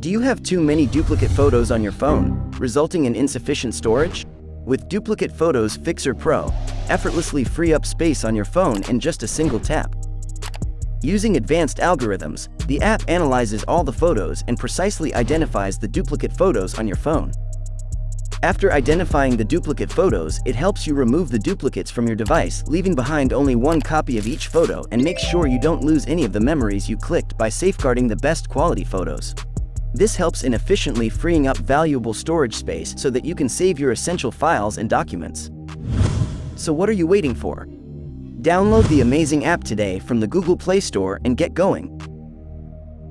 Do you have too many duplicate photos on your phone, resulting in insufficient storage? With Duplicate Photos Fixer Pro, effortlessly free up space on your phone in just a single tap. Using advanced algorithms, the app analyzes all the photos and precisely identifies the duplicate photos on your phone. After identifying the duplicate photos, it helps you remove the duplicates from your device, leaving behind only one copy of each photo and makes sure you don't lose any of the memories you clicked by safeguarding the best quality photos. This helps in efficiently freeing up valuable storage space so that you can save your essential files and documents. So what are you waiting for? Download the amazing app today from the Google Play Store and get going.